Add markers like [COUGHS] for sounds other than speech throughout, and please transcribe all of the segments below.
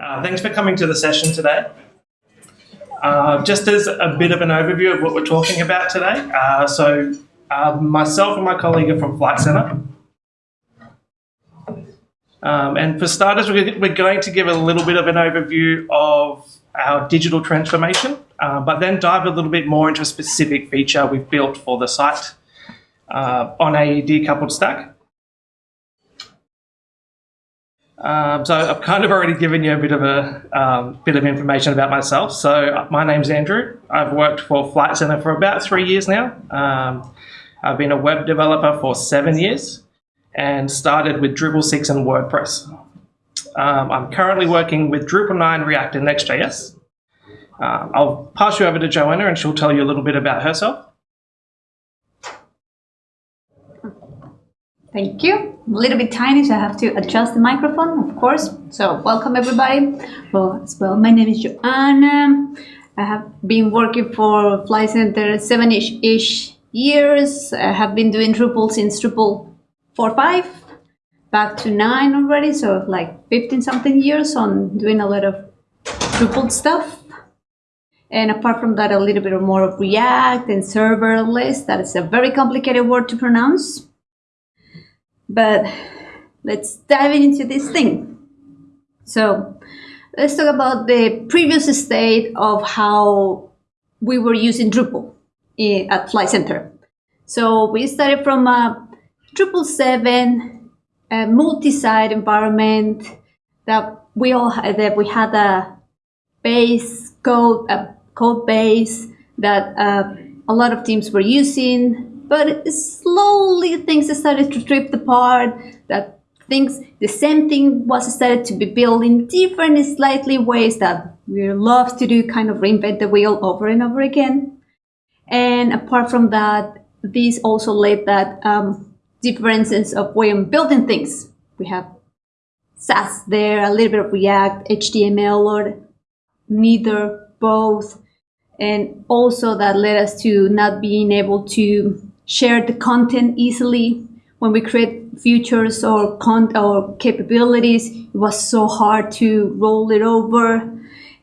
Uh, thanks for coming to the session today. Uh, just as a bit of an overview of what we're talking about today. Uh, so uh, myself and my colleague are from Flight Centre. Um, and for starters, we're going to give a little bit of an overview of our digital transformation, uh, but then dive a little bit more into a specific feature we've built for the site uh, on a decoupled stack. Um, so I've kind of already given you a bit of a um, bit of information about myself. So my name's Andrew. I've worked for Flight Centre for about three years now. Um, I've been a web developer for seven years and started with Drupal 6 and WordPress. Um, I'm currently working with Drupal 9, React, and Next.js. Uh, I'll pass you over to Joanna and she'll tell you a little bit about herself. Thank you. A little bit tiny, so I have to adjust the microphone, of course. So welcome everybody. Well, as well, my name is Joanna. I have been working for Flight Centre seven-ish years. I have been doing Drupal since Drupal 4.5, back to 9 already, so like 15 something years on doing a lot of Drupal stuff. And apart from that, a little bit more of React and serverless. That is a very complicated word to pronounce. But let's dive into this thing. So let's talk about the previous state of how we were using Drupal at Flight Centre. So we started from a Drupal 7 a multi-site environment that we all had, that we had a base code, a code base that uh, a lot of teams were using but slowly things started to drift apart that things the same thing was started to be built in different slightly ways that we love to do kind of reinvent the wheel over and over again. And apart from that this also led that um, differences of way of building things. We have Sass there a little bit of react html or neither both. And also that led us to not being able to share the content easily. When we create features or con or capabilities, it was so hard to roll it over.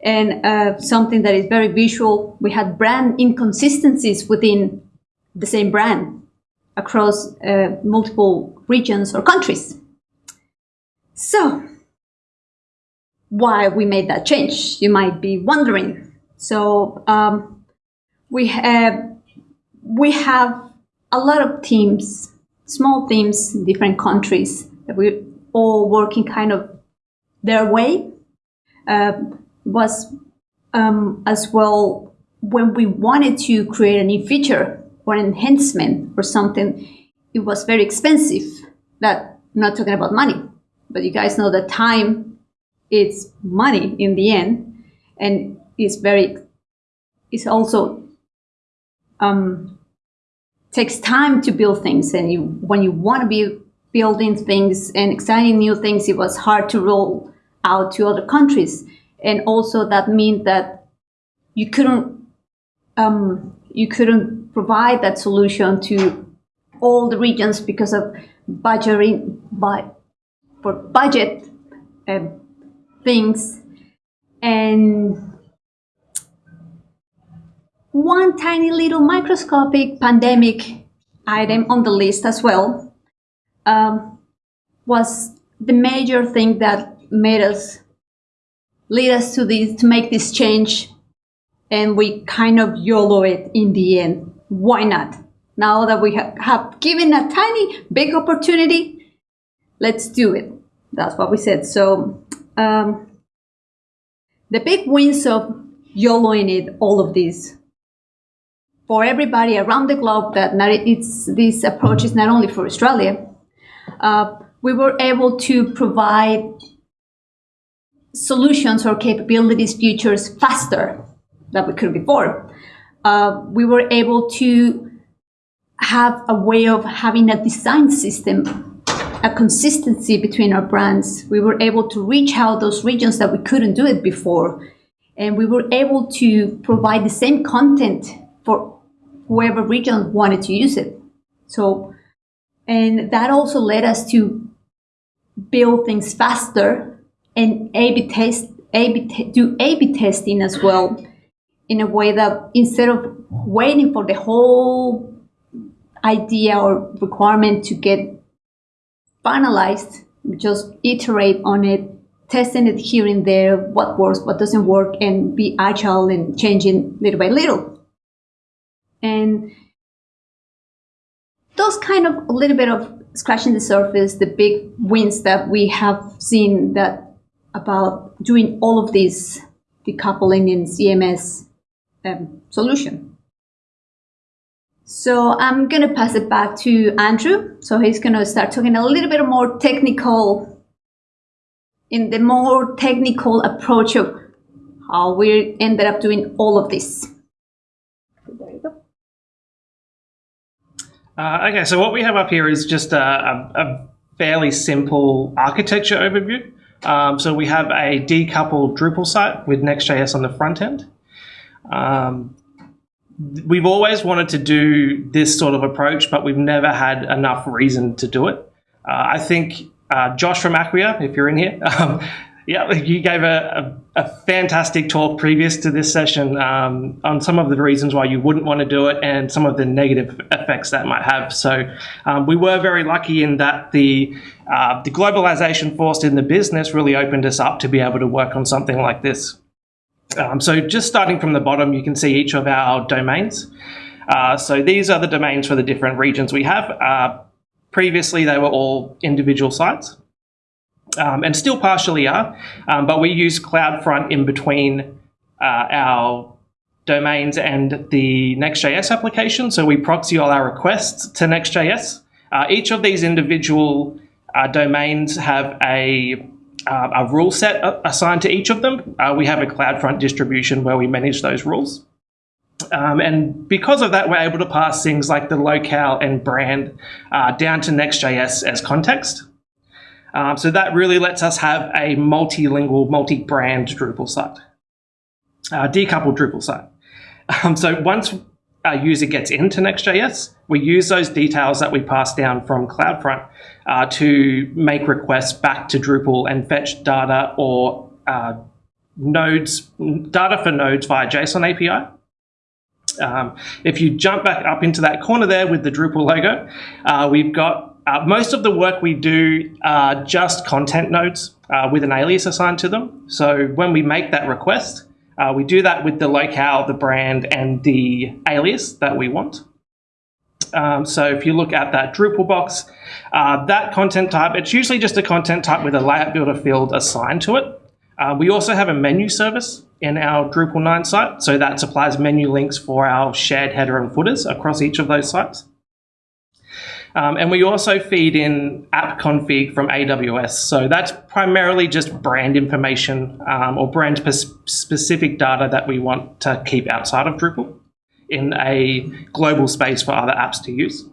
And uh, something that is very visual, we had brand inconsistencies within the same brand across uh, multiple regions or countries. So, why we made that change, you might be wondering. So, um, we have we have a lot of teams, small teams in different countries that we all working kind of their way. Uh, was um, as well when we wanted to create a new feature or an enhancement or something, it was very expensive. That I'm not talking about money, but you guys know that time is money in the end, and it's very. It's also um, takes time to build things and you when you want to be building things and exciting new things it was hard to roll out to other countries. And also that means that you couldn't um, you couldn't provide that solution to all the regions because of budgeting for budget uh, things. And one tiny little microscopic pandemic item on the list as well um, was the major thing that made us lead us to this to make this change and we kind of YOLO it in the end. Why not? Now that we have, have given a tiny big opportunity, let's do it. That's what we said. So um, the big wins of YOLOing it, all of this for everybody around the globe that it's, this approach is not only for Australia. Uh, we were able to provide solutions or capabilities, features faster than we could before. Uh, we were able to have a way of having a design system, a consistency between our brands. We were able to reach out those regions that we couldn't do it before. And we were able to provide the same content for whoever region wanted to use it. So, and that also led us to build things faster and A-B test A-B do A/B testing as well, in a way that instead of waiting for the whole idea or requirement to get finalized, just iterate on it, testing it here and there, what works, what doesn't work, and be agile and changing little by little. And those kind of a little bit of scratching the surface, the big wins that we have seen that about doing all of this decoupling in CMS um, solution. So I'm going to pass it back to Andrew. So he's going to start talking a little bit more technical, in the more technical approach of how we ended up doing all of this. Uh, okay, so what we have up here is just a, a, a fairly simple architecture overview. Um, so we have a decoupled Drupal site with Next.js on the front end. Um, we've always wanted to do this sort of approach, but we've never had enough reason to do it. Uh, I think uh, Josh from Acquia, if you're in here, [LAUGHS] um, yeah, you gave a, a, a, fantastic talk previous to this session um, on some of the reasons why you wouldn't want to do it and some of the negative effects that might have. So um, we were very lucky in that the uh, the globalization forced in the business really opened us up to be able to work on something like this. Um, so just starting from the bottom, you can see each of our domains. Uh, so these are the domains for the different regions we have. Uh, previously, they were all individual sites um, and still partially are, um, but we use CloudFront in between uh, our domains and the Next.js application. So we proxy all our requests to Next.js. Uh, each of these individual uh, domains have a, uh, a rule set assigned to each of them. Uh, we have a CloudFront distribution where we manage those rules. Um, and because of that, we're able to pass things like the locale and brand uh, down to Next.js as context. Um, so that really lets us have a multilingual, multi-brand Drupal site, uh, decoupled Drupal site. Um, so once a user gets into Next.js, we use those details that we pass down from CloudFront uh, to make requests back to Drupal and fetch data or uh, nodes, data for nodes via JSON API. Um, if you jump back up into that corner there with the Drupal logo, uh, we've got uh, most of the work we do are just content nodes uh, with an alias assigned to them. So when we make that request, uh, we do that with the locale, the brand, and the alias that we want. Um, so if you look at that Drupal box, uh, that content type, it's usually just a content type with a layout builder field assigned to it. Uh, we also have a menu service in our Drupal 9 site, so that supplies menu links for our shared header and footers across each of those sites. Um, and we also feed in app config from AWS. So that's primarily just brand information um, or brand specific data that we want to keep outside of Drupal in a global space for other apps to use.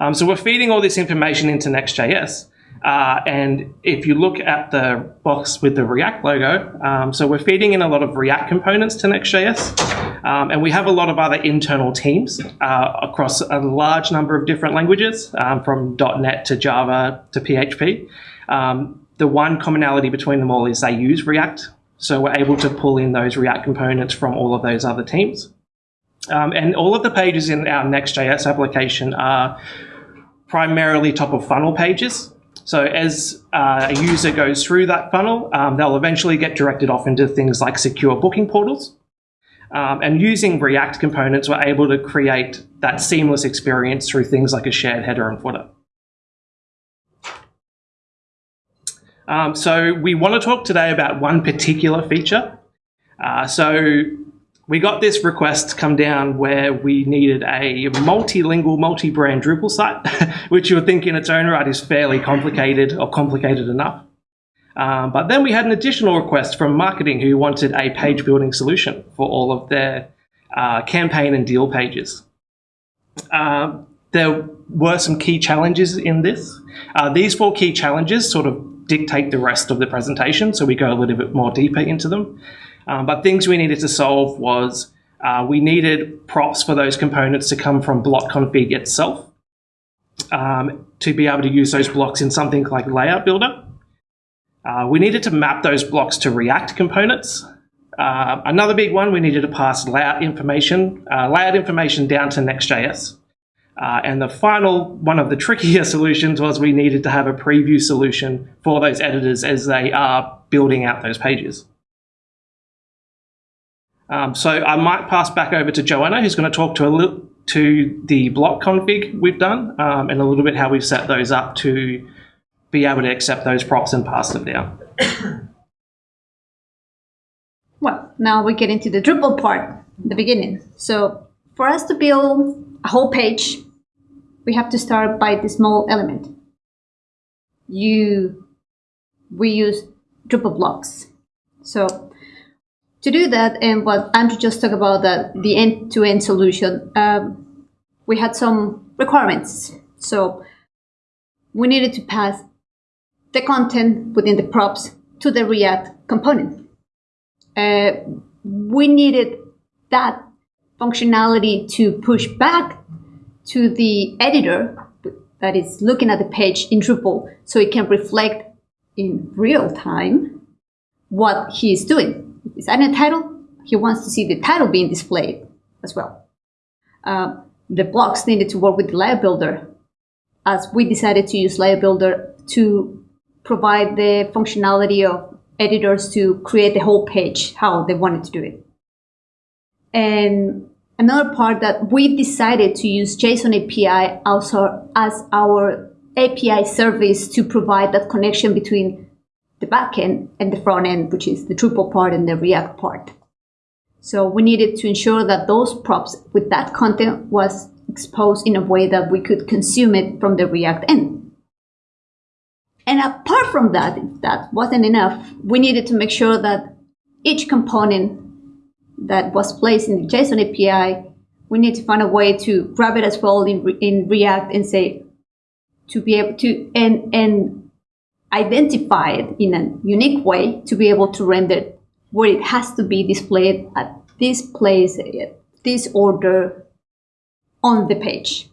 Um, so we're feeding all this information into Next.js. Uh, and if you look at the box with the React logo, um, so we're feeding in a lot of React components to Next.js, um, and we have a lot of other internal teams uh, across a large number of different languages, um, from .NET to Java to PHP. Um, the one commonality between them all is they use React, so we're able to pull in those React components from all of those other teams. Um, and all of the pages in our Next.js application are primarily top of funnel pages. So as uh, a user goes through that funnel, um, they'll eventually get directed off into things like secure booking portals. Um, and using React components, we're able to create that seamless experience through things like a shared header and footer. Um, so we want to talk today about one particular feature. Uh, so we got this request to come down where we needed a multilingual, multi-brand Drupal site, [LAUGHS] which you would think in its own right is fairly complicated or complicated enough. Um, but then we had an additional request from marketing who wanted a page building solution for all of their uh, campaign and deal pages. Um, there were some key challenges in this. Uh, these four key challenges sort of dictate the rest of the presentation, so we go a little bit more deeper into them. Um, but things we needed to solve was uh, we needed props for those components to come from block config itself um, to be able to use those blocks in something like Layout Builder. Uh, we needed to map those blocks to React components. Uh, another big one, we needed to pass layout information, uh, layout information down to Next.js. Uh, and the final one of the trickier [LAUGHS] solutions was we needed to have a preview solution for those editors as they are building out those pages. Um, so I might pass back over to Joanna, who's going to talk to a little to the block config we've done um, and a little bit how we've set those up to be able to accept those props and pass them down. [COUGHS] Well, now we get into the Drupal part, the beginning. So for us to build a whole page, we have to start by the small element. You, we use Drupal blocks. So to do that, and what Andrew just talked about, that the end-to-end solution, um, we had some requirements. So we needed to pass the content within the props to the React component. Uh, we needed that functionality to push back to the editor that is looking at the page in Drupal so it can reflect in real time what he is doing. He's adding a title, he wants to see the title being displayed as well. Uh, the blocks needed to work with the layout builder as we decided to use layout builder to provide the functionality of editors to create the whole page how they wanted to do it. And another part that we decided to use JSON API also as our API service to provide that connection between the backend and the front end, which is the Drupal part and the React part. So we needed to ensure that those props with that content was exposed in a way that we could consume it from the React end. And apart from that, if that wasn't enough, we needed to make sure that each component that was placed in the JSON API, we need to find a way to grab it as well in, in React and say, to be able to, and, and identify it in a unique way to be able to render where it has to be displayed at this place, at this order on the page.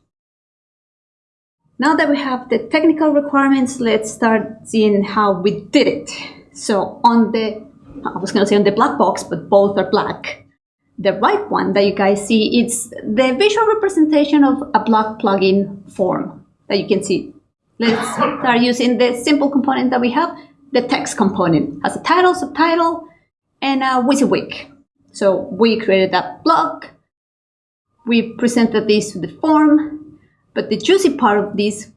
Now that we have the technical requirements, let's start seeing how we did it. So on the, I was going to say on the black box, but both are black. The right one that you guys see, it's the visual representation of a block plugin form that you can see. Let's start using the simple component that we have. The text component has a title, subtitle, and a WYSIWYG. So we created that block. We presented this to the form but the juicy part of this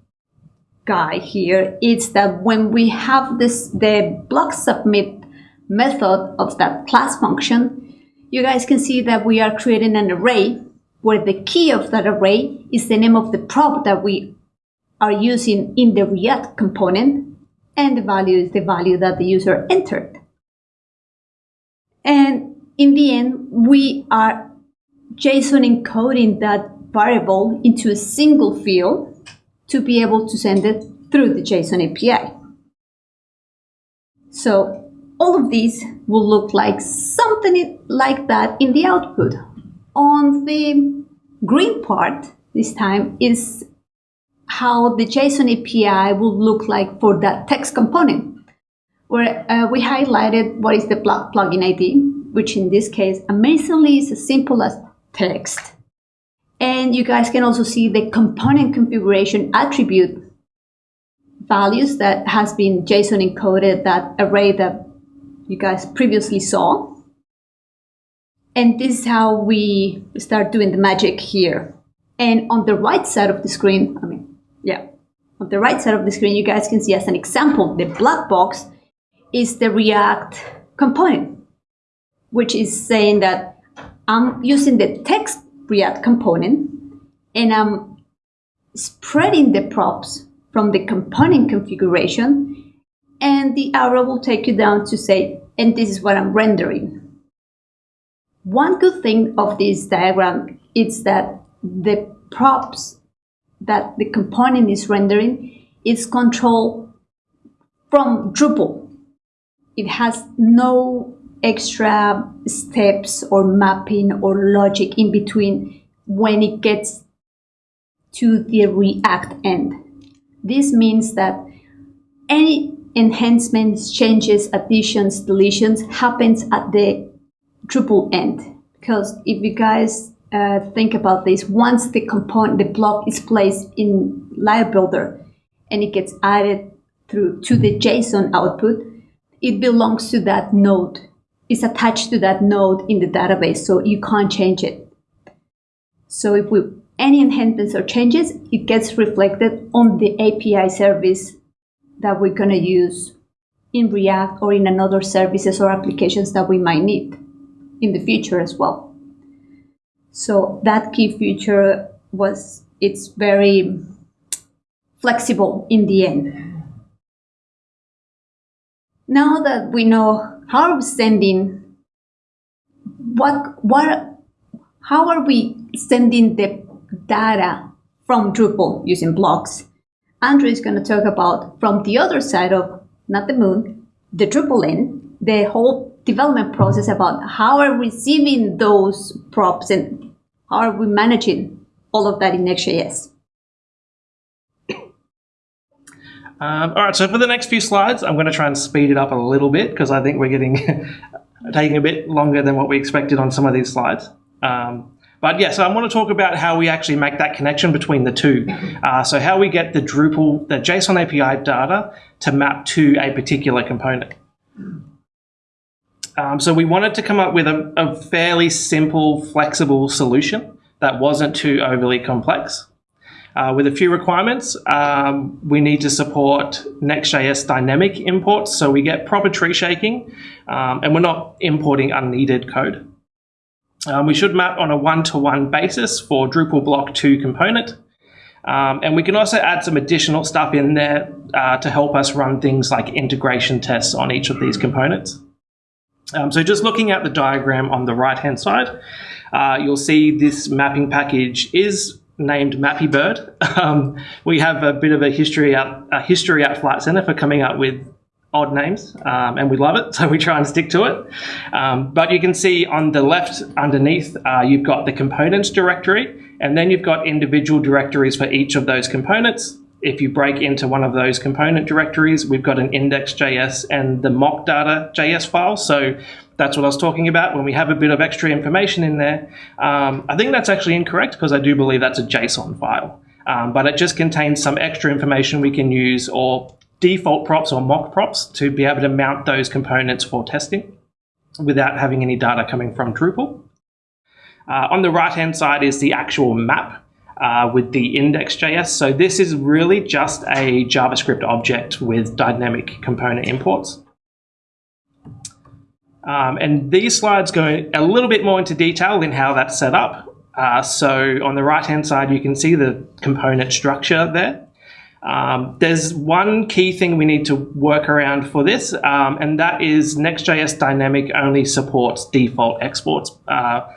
guy here is that when we have this the block submit method of that class function, you guys can see that we are creating an array where the key of that array is the name of the prop that we are using in the React component, and the value is the value that the user entered. And in the end, we are JSON encoding that variable into a single field to be able to send it through the JSON API. So all of these will look like something like that in the output. On the green part this time is how the JSON API will look like for that text component, where uh, we highlighted what is the plugin ID, which in this case amazingly is as simple as text and you guys can also see the component configuration attribute values that has been JSON encoded, that array that you guys previously saw. And this is how we start doing the magic here. And on the right side of the screen, I mean, yeah, on the right side of the screen, you guys can see as an example, the black box is the React component, which is saying that I'm using the text React component and I'm spreading the props from the component configuration and the arrow will take you down to say, and this is what I'm rendering. One good thing of this diagram is that the props that the component is rendering is controlled from Drupal. It has no extra steps or mapping or logic in between when it gets to the React end. This means that any enhancements, changes, additions, deletions happens at the Drupal end. Because if you guys uh, think about this, once the component, the block is placed in Layout Builder and it gets added through to the JSON output, it belongs to that node. It's attached to that node in the database, so you can't change it. So if we any enhancements or changes, it gets reflected on the API service that we're going to use in React or in another services or applications that we might need in the future as well. So that key feature was, it's very flexible in the end. Now that we know how sending, what, what, how are we sending the data from Drupal using blocks? Andrew is going to talk about from the other side of not the moon, the Drupal in, the whole development process about how are receiving those props and how are we managing all of that in Next.js. Um, all right, so for the next few slides, I'm going to try and speed it up a little bit because I think we're getting [LAUGHS] taking a bit longer than what we expected on some of these slides. Um, but yeah, so I want to talk about how we actually make that connection between the two. [LAUGHS] Uh, so how we get the Drupal, the JSON API data to map to a particular component. Um, so we wanted to come up with a, a fairly simple, flexible solution that wasn't too overly complex. Uh, with a few requirements, um, we need to support Next.js dynamic imports, so we get proper tree shaking, um, and we're not importing unneeded code. Um, we should map on a one-to-one -one basis for Drupal block 2 component. Um, and we can also add some additional stuff in there uh, to help us run things like integration tests on each of these components. Um, so just looking at the diagram on the right-hand side, uh, you'll see this mapping package is named Mappybird. [LAUGHS] Um, we have a bit of a history at, a history at Flight Centre for coming up with odd names, um, and we love it, [LAUGHS] so we try and stick to it. Um, but you can see on the left underneath, uh, you've got the components directory, and then you've got individual directories for each of those components. If you break into one of those component directories, we've got an index.js and the mock.data.js file. So that's what I was talking about when we have a bit of extra information in there. Um, I think that's actually incorrect because I do believe that's a JSON file. Um, but it just contains some extra information we can use or default props or mock props to be able to mount those components for testing without having any data coming from Drupal. Uh, on the right-hand side is the actual map uh, with the index.js. So this is really just a JavaScript object with dynamic component imports. Um, and these slides go a little bit more into detail in how that's set up. Uh, so on the right-hand side, you can see the component structure there. Um, there's one key thing we need to work around for this, um, and that is Next.js Dynamic only supports default exports. Uh,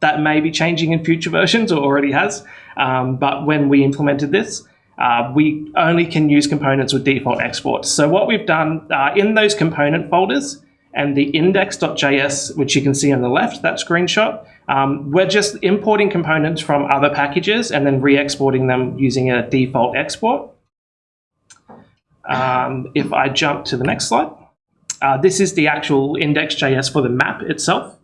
that may be changing in future versions or already has, um, but when we implemented this, uh, we only can use components with default exports. So what we've done uh, in those component folders and the index.js, which you can see on the left, that screenshot, um, we're just importing components from other packages and then re-exporting them using a default export. Um, if I jump to the next slide, uh, this is the actual index.js for the map itself.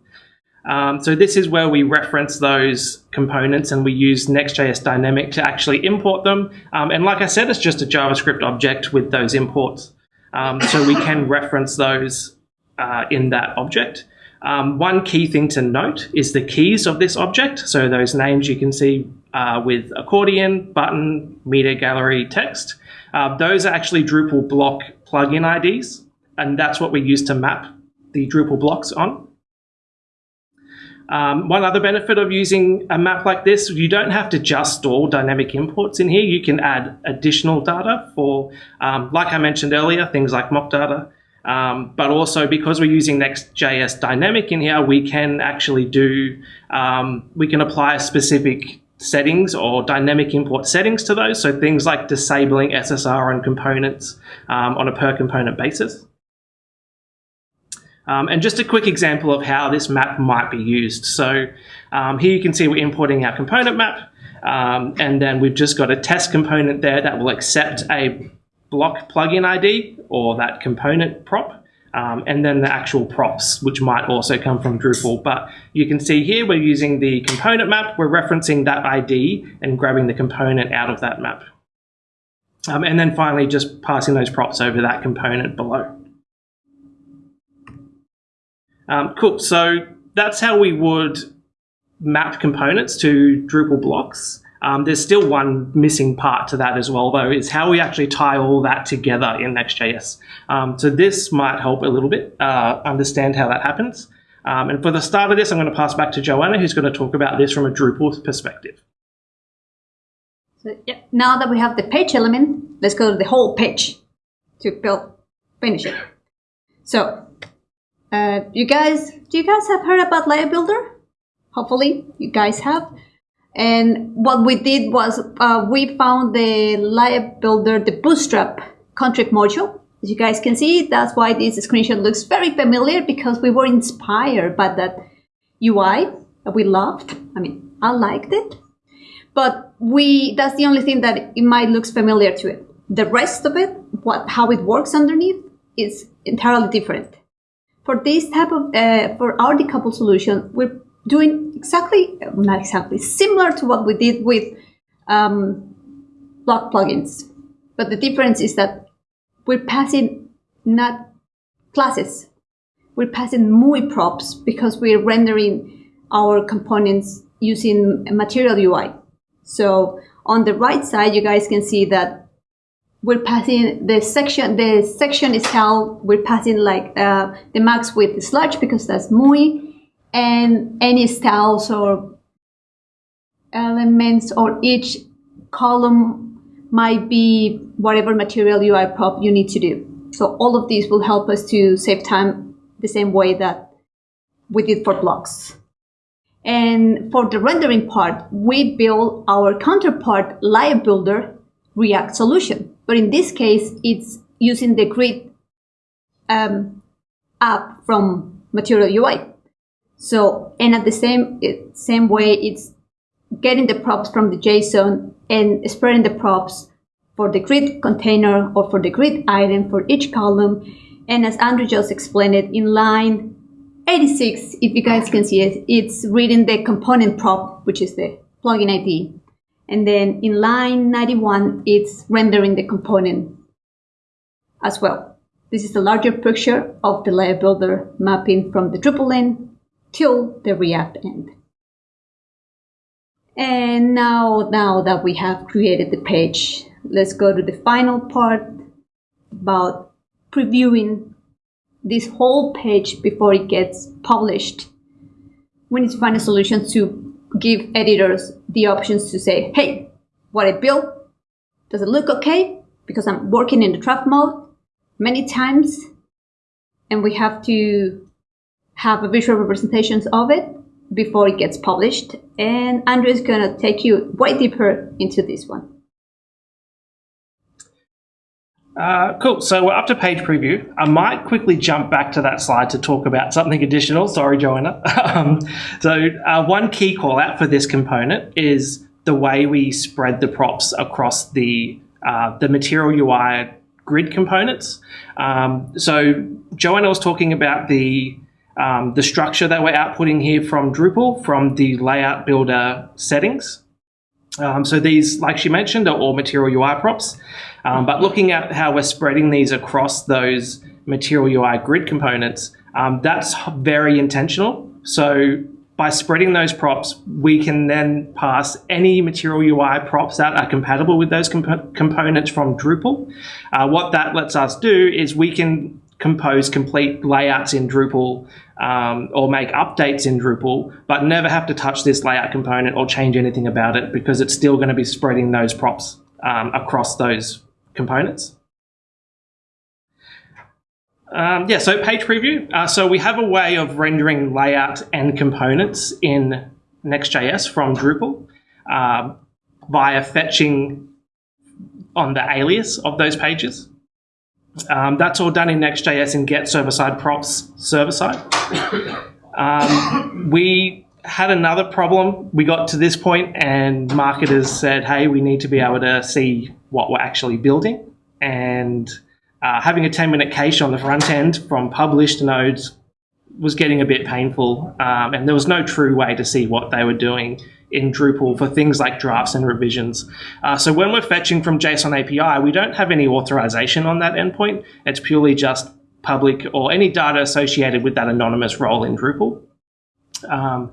Um, so this is where we reference those components and we use Next.js Dynamic to actually import them. Um, and like I said, it's just a JavaScript object with those imports. Um, so we can reference those uh, in that object. Um, one key thing to note is the keys of this object. So those names you can see uh, with accordion, button, media gallery, text. Uh, those are actually Drupal block plugin IDs, and that's what we use to map the Drupal blocks on. Um, one other benefit of using a map like this, you don't have to just store dynamic imports in here. You can add additional data for, um, like I mentioned earlier, things like mock data, um, but also because we're using Next.js Dynamic in here, we can actually do, um, we can apply specific settings or dynamic import settings to those. So things like disabling SSR on components um, on a per component basis. Um, and just a quick example of how this map might be used. So um, here you can see we're importing our component map. Um, and then we've just got a test component there that will accept a block plugin ID or that component prop, um, and then the actual props, which might also come from Drupal. But you can see here we're using the component map, we're referencing that ID and grabbing the component out of that map. Um, and then finally just passing those props over that component below. Um, cool, so that's how we would map components to Drupal blocks. Um, there's still one missing part to that as well, though, is how we actually tie all that together in Next.js. Um, so this might help a little bit uh, understand how that happens. Um, and for the start of this, I'm going to pass back to Joanna, who's going to talk about this from a Drupal perspective. So yeah, now that we have the page element, let's go to the whole page to build, finish it. So, uh, you guys, do you guys have heard about Layout Builder? Hopefully, you guys have. And what we did was uh, we found the Layout Builder, the Bootstrap contrib module. As you guys can see, that's why this screenshot looks very familiar because we were inspired by that UI that we loved. I mean, I liked it. But we that's the only thing that it might looks familiar to it. The rest of it, what how it works underneath, is entirely different. For this type of uh, for our decouple solution, we're doing exactly, not exactly, similar to what we did with um, block plugins. But the difference is that we're passing not classes, we're passing MUI props because we're rendering our components using material UI. So on the right side, you guys can see that we're passing the section, the section is held, we're passing like uh, the max width sludge because that's MUI and any styles or elements or each column might be whatever material UI prop you need to do. So all of these will help us to save time the same way that we did for blocks. And for the rendering part, we build our counterpart layout builder React solution. But in this case, it's using the grid um, app from Material UI. So, and at the same, same way, it's getting the props from the JSON and spreading the props for the grid container or for the grid item for each column. And as Andrew just explained it, in line 86, if you guys can see it, it's reading the component prop, which is the plugin ID. And then in line 91, it's rendering the component as well. This is a larger picture of the layout builder mapping from the Drupal end till the React end. And now, now that we have created the page, let's go to the final part about previewing this whole page before it gets published. We need to find a solution to give editors the options to say, hey, what I built, does it look okay? Because I'm working in the draft mode many times and we have to have a visual representations of it before it gets published. And Andrew is going to take you way deeper into this one. Uh, cool. So we're up to page preview. I might quickly jump back to that slide to talk about something additional. Sorry, Joanna. [LAUGHS] um, so uh, one key call out for this component is the way we spread the props across the uh, the material UI grid components. Um, so Joanna was talking about the um, the structure that we're outputting here from Drupal from the layout builder settings. Um, so these, like she mentioned, are all material UI props. Um, but looking at how we're spreading these across those material UI grid components, um, that's very intentional. So by spreading those props, we can then pass any material UI props that are compatible with those comp components from Drupal. Uh, what that lets us do is we can compose complete layouts in Drupal um, or make updates in Drupal, but never have to touch this layout component or change anything about it because it's still going to be spreading those props um, across those components. Um, yeah, so page preview. Uh, so we have a way of rendering layout and components in Next.js from Drupal uh, via fetching on the alias of those pages. Um, that's all done in Next.js and get server-side props server-side. [COUGHS] Um, we had another problem. We got to this point and marketers said, hey, we need to be able to see what we're actually building. and uh, having a 10 minute cache on the front end from published nodes was getting a bit painful, um, and there was no true way to see what they were doing in Drupal for things like drafts and revisions. Uh, so when we're fetching from JSON API, we don't have any authorization on that endpoint. It's purely just public or any data associated with that anonymous role in Drupal. Um,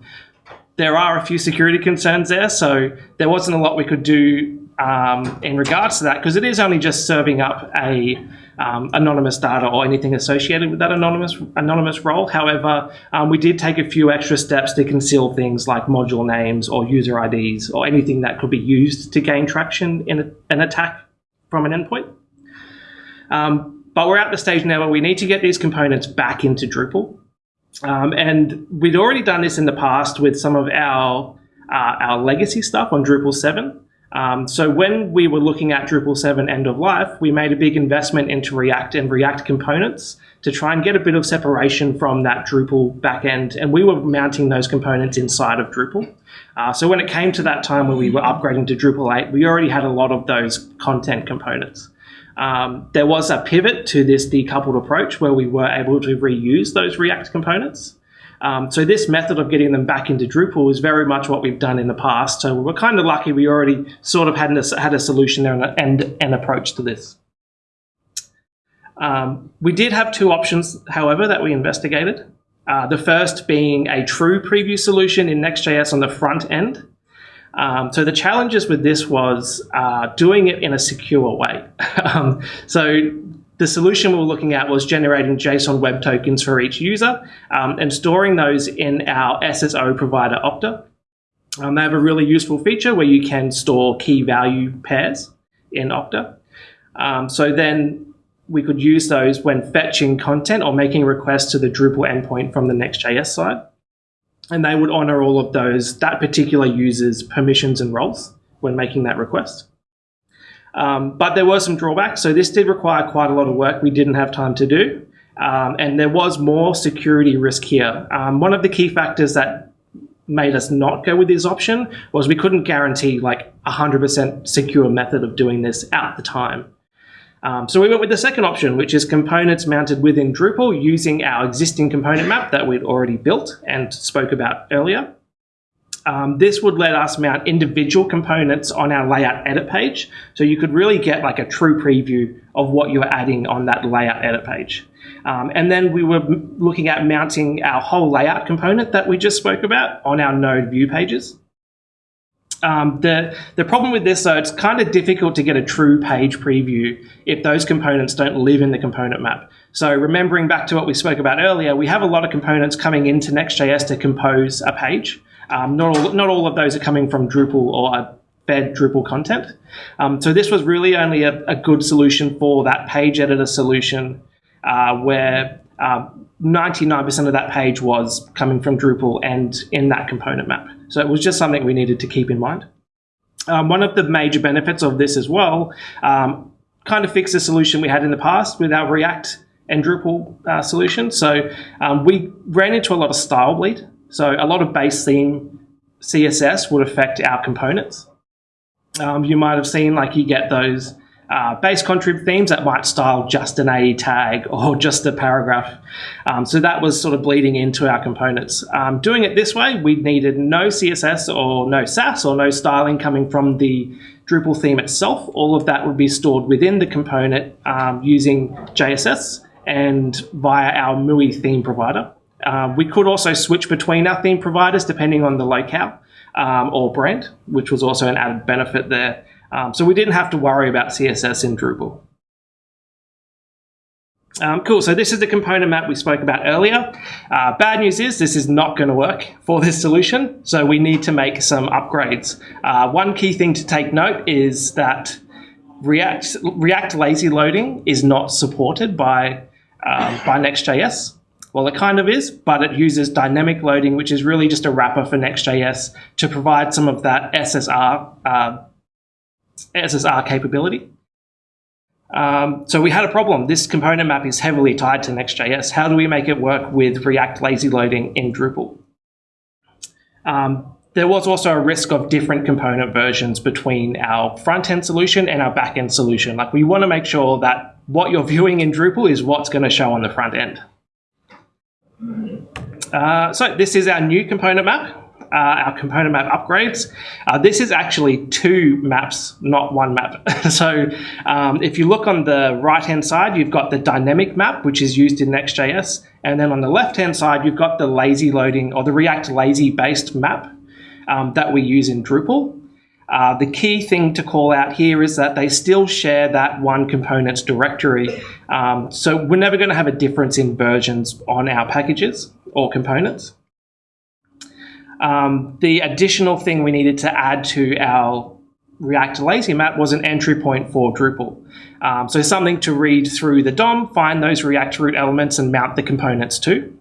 there are a few security concerns there, so there wasn't a lot we could do um, in regards to that because it is only just serving up a um, anonymous data or anything associated with that anonymous anonymous role. However, um, we did take a few extra steps to conceal things like module names or user IDs or anything that could be used to gain traction in a, an attack from an endpoint. Um, but we're at the stage now where we need to get these components back into Drupal. Um, and we'd already done this in the past with some of our uh, our legacy stuff on Drupal 7. Um, so when we were looking at Drupal 7 end of life, we made a big investment into React and React components to try and get a bit of separation from that Drupal backend. And we were mounting those components inside of Drupal. Uh, so when it came to that time when we were upgrading to Drupal 8, we already had a lot of those content components. Um, there was a pivot to this decoupled approach where we were able to reuse those React components. Um, so this method of getting them back into Drupal is very much what we've done in the past. So we're kind of lucky we already sort of had, a, had a solution there and, and an approach to this. Um, we did have two options, however, that we investigated. Uh, the first being a true preview solution in Next.js on the front end. Um, so the challenges with this was uh, doing it in a secure way. [LAUGHS] um, so the solution we were looking at was generating JSON web tokens for each user um, and storing those in our SSO provider Okta. Um, they have a really useful feature where you can store key value pairs in Okta. Um, so then we could use those when fetching content or making requests to the Drupal endpoint from the Next.js side. And they would honor all of those, that particular user's permissions and roles when making that request. Um, but there were some drawbacks. So this did require quite a lot of work we didn't have time to do. Um, and there was more security risk here. Um, one of the key factors that made us not go with this option was we couldn't guarantee like a 100% secure method of doing this at the time. Um, so we went with the second option, which is components mounted within Drupal using our existing component map that we'd already built and spoke about earlier. Um, this would let us mount individual components on our layout edit page. So you could really get like a true preview of what you're adding on that layout edit page. Um, and then we were looking at mounting our whole layout component that we just spoke about on our node view pages. Um, the, the problem with this, though, it's kind of difficult to get a true page preview if those components don't live in the component map. So remembering back to what we spoke about earlier, we have a lot of components coming into Next.js to compose a page. Um, not, all, not all of those are coming from Drupal or fed Drupal content. Um, so this was really only a, a, good solution for that page editor solution uh, where 99% uh, of that page was coming from Drupal and in that component map. So it was just something we needed to keep in mind. Um, one of the major benefits of this as well um, kind of fixed a solution we had in the past with our React and Drupal uh, solution. So um, we ran into a lot of style bleed so a lot of base theme CSS would affect our components. Um, you might have seen like you get those uh, base contrib themes that might style just an AE tag or [LAUGHS] just a paragraph. Um, so that was sort of bleeding into our components. Um, doing it this way, we needed no CSS or no Sass or no styling coming from the Drupal theme itself. All of that would be stored within the component um, using JSS and via our MUI theme provider. Um, we could also switch between our theme providers depending on the locale um, or brand, which was also an added benefit there. Um, so we didn't have to worry about CSS in Drupal. Um, cool, so this is the component map we spoke about earlier. Uh, bad news is this is not going to work for this solution, so we need to make some upgrades. Uh, one key thing to take note is that React, React lazy loading is not supported by, um, by Next.js. Well, it kind of is, but it uses dynamic loading, which is really just a wrapper for Next.js to provide some of that SSR, uh, SSR capability. Um, so we had a problem. This component map is heavily tied to Next.js. How do we make it work with React lazy loading in Drupal? Um, there was also a risk of different component versions between our front end solution and our back end solution. Like we want to make sure that what you're viewing in Drupal is what's going to show on the front end. Uh, so this is our new component map, uh, our component map upgrades. Uh, this is actually two maps, not one map. [LAUGHS] so um, if you look on the right-hand side, you've got the dynamic map, which is used in Next.js. And then on the left-hand side, you've got the lazy loading or the React lazy based map um, that we use in Drupal. Uh, the key thing to call out here is that they still share that one components directory. Um, so we're never going to have a difference in versions on our packages or components. Um, the additional thing we needed to add to our React Lazy Map was an entry point for Drupal. Um, so something to read through the DOM, find those React root elements and mount the components to.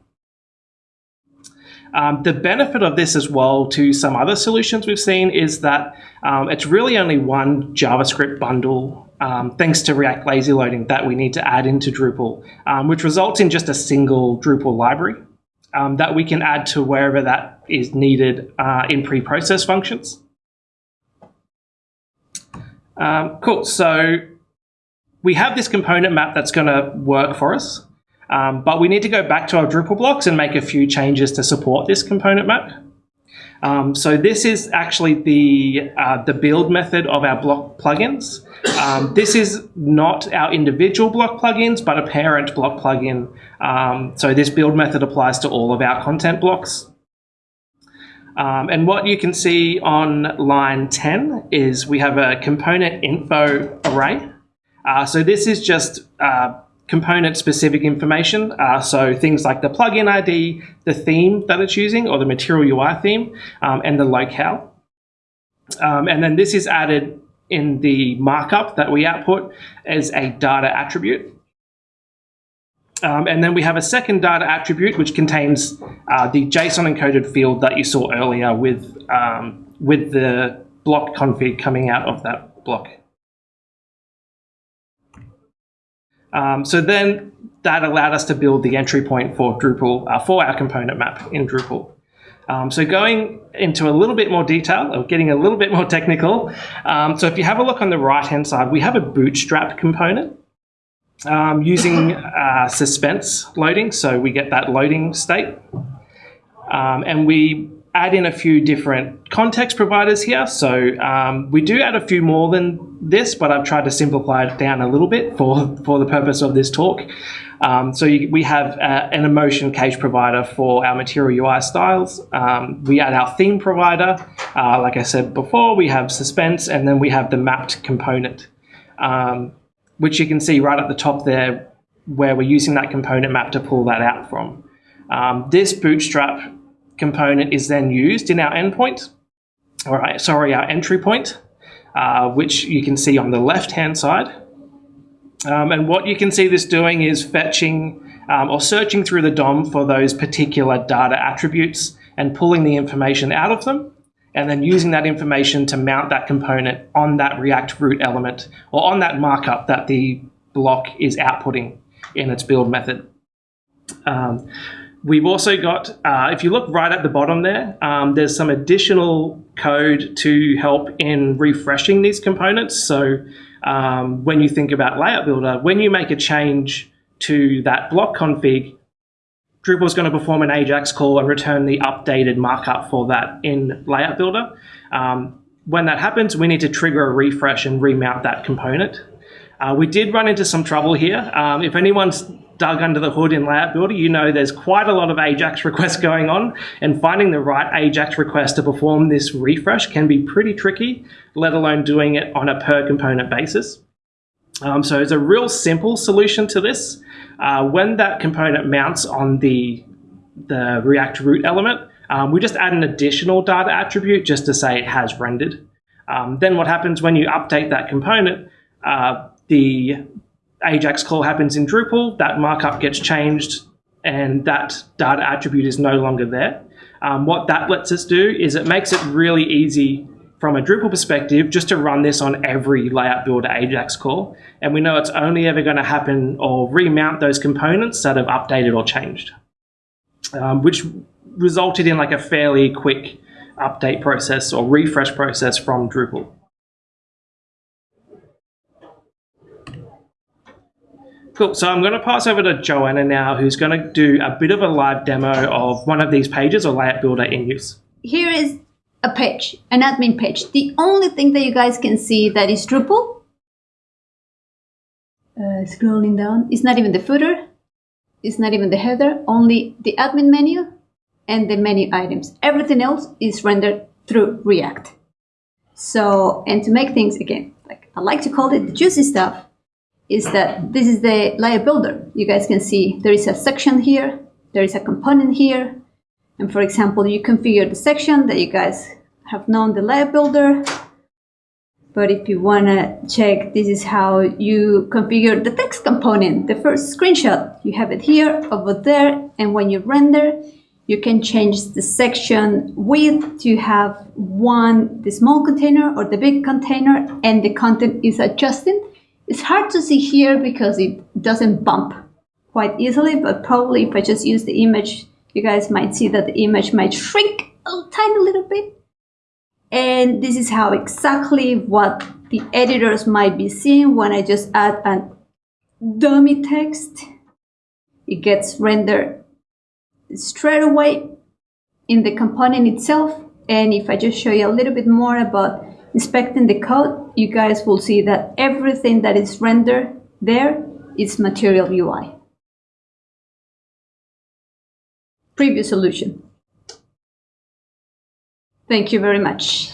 Um, the benefit of this as well to some other solutions we've seen is that um, it's really only one JavaScript bundle um, thanks to React Lazy Loading that we need to add into Drupal, um, which results in just a single Drupal library um, that we can add to wherever that is needed uh, in pre-process functions. Um, cool, so we have this component map that's going to work for us. Um, but we need to go back to our Drupal blocks and make a few changes to support this component map. Um, so this is actually the, uh, the build method of our block plugins. Um, this is not our individual block plugins, but a parent block plugin. Um, so this build method applies to all of our content blocks. Um, and what you can see on line 10 is we have a component info array. Uh, so this is just uh, component specific information. Uh, so things like the plugin ID, the theme that it's using, or the material UI theme, um, and the locale. Um, and then this is added in the markup that we output as a data attribute. Um, and then we have a second data attribute which contains uh, the JSON encoded field that you saw earlier with, um, with the block config coming out of that block. Um, so then that allowed us to build the entry point for Drupal, uh, for our component map in Drupal. Um, so going into a little bit more detail, or getting a little bit more technical, um, so if you have a look on the right-hand side, we have a bootstrap component um, using uh, suspense loading. So we get that loading state. Um, and we add in a few different context providers here. So um, we do add a few more than this, but I've tried to simplify it down a little bit for, for the purpose of this talk. Um, so you, we have uh, an emotion cache provider for our material UI styles. Um, we add our theme provider. Uh, like I said before, we have suspense, and then we have the mapped component, um, which you can see right at the top there, where we're using that component map to pull that out from. Um, this bootstrap component is then used in our endpoint, or sorry, our entry point, uh, which you can see on the left-hand side. Um, and what you can see this doing is fetching um, or searching through the DOM for those particular data attributes and pulling the information out of them, and then using that information to mount that component on that React root element or on that markup that the block is outputting in its build method. Um, We've also got, uh, if you look right at the bottom there, um, there's some additional code to help in refreshing these components. So um, when you think about Layout Builder, when you make a change to that block config, Drupal is going to perform an AJAX call and return the updated markup for that in Layout Builder. Um, when that happens, we need to trigger a refresh and remount that component. Uh, we did run into some trouble here. Um, if anyone's dug under the hood in Layout Builder, you know there's quite a lot of AJAX requests going on, and finding the right AJAX request to perform this refresh can be pretty tricky, let alone doing it on a per component basis. Um, so it's a real simple solution to this. Uh, when that component mounts on the, the React root element, um, we just add an additional data attribute just to say it has rendered. Um, then what happens when you update that component, uh, the Ajax call happens in Drupal, that markup gets changed and that data attribute is no longer there. Um, what that lets us do is it makes it really easy from a Drupal perspective just to run this on every layout builder Ajax call. And we know it's only ever going to happen or remount those components that have updated or changed, um, which resulted in like a fairly quick update process or refresh process from Drupal. Cool. So I'm going to pass over to Joanna now, who's going to do a bit of a live demo of one of these pages or layout builder in use. Here is a page, an admin page. The only thing that you guys can see that is Drupal. Uh, scrolling down, it's not even the footer. It's not even the header, only the admin menu and the menu items. Everything else is rendered through React. So, and to make things, again, like I like to call it the juicy stuff, is that this is the layout builder. You guys can see there is a section here, there is a component here, and for example, you configure the section that you guys have known the layout builder. But if you want to check, this is how you configure the text component, the first screenshot. You have it here, over there, and when you render, you can change the section width to have one, the small container or the big container, and the content is adjusting. It's hard to see here because it doesn't bump quite easily, but probably if I just use the image, you guys might see that the image might shrink a tiny little bit. And this is how exactly what the editors might be seeing when I just add a dummy text. It gets rendered straight away in the component itself. And if I just show you a little bit more about inspecting the code, you guys will see that everything that is rendered there is Material UI. Previous solution. Thank you very much.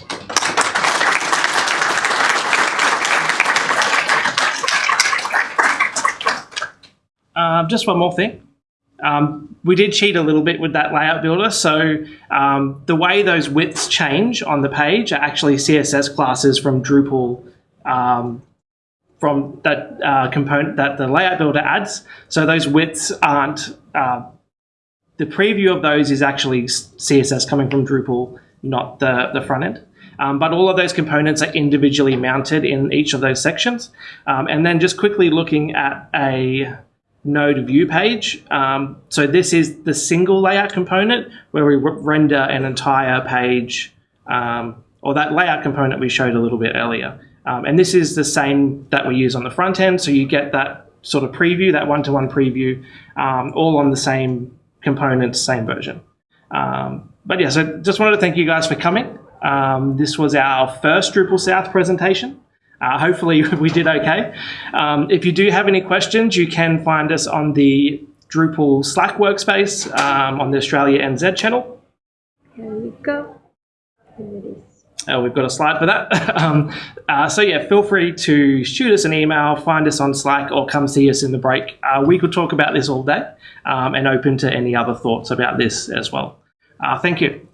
Um, just one more thing. Um, we did cheat a little bit with that layout builder. So um, the way those widths change on the page are actually CSS classes from Drupal um, from that uh, component that the layout builder adds. So those widths aren't, uh, the preview of those is actually CSS coming from Drupal, not the, the front end. Um, but all of those components are individually mounted in each of those sections. Um, and then just quickly looking at a node view page. Um, so this is the single layout component where we render an entire page um, or that layout component we showed a little bit earlier. Um, and this is the same that we use on the front end. So you get that sort of preview, that one-to-one -one preview, um, all on the same components, same version. Um, but yeah, so just wanted to thank you guys for coming. Um, this was our first Drupal South presentation. Uh, hopefully [LAUGHS] we did okay. Um, if you do have any questions, you can find us on the Drupal Slack workspace um, on the Australia NZ channel. Here we go. Uh, we've got a slide for that. [LAUGHS] um, uh, so yeah, feel free to shoot us an email, find us on Slack, or come see us in the break. Uh, we could talk about this all day um, and open to any other thoughts about this as well. Uh, thank you.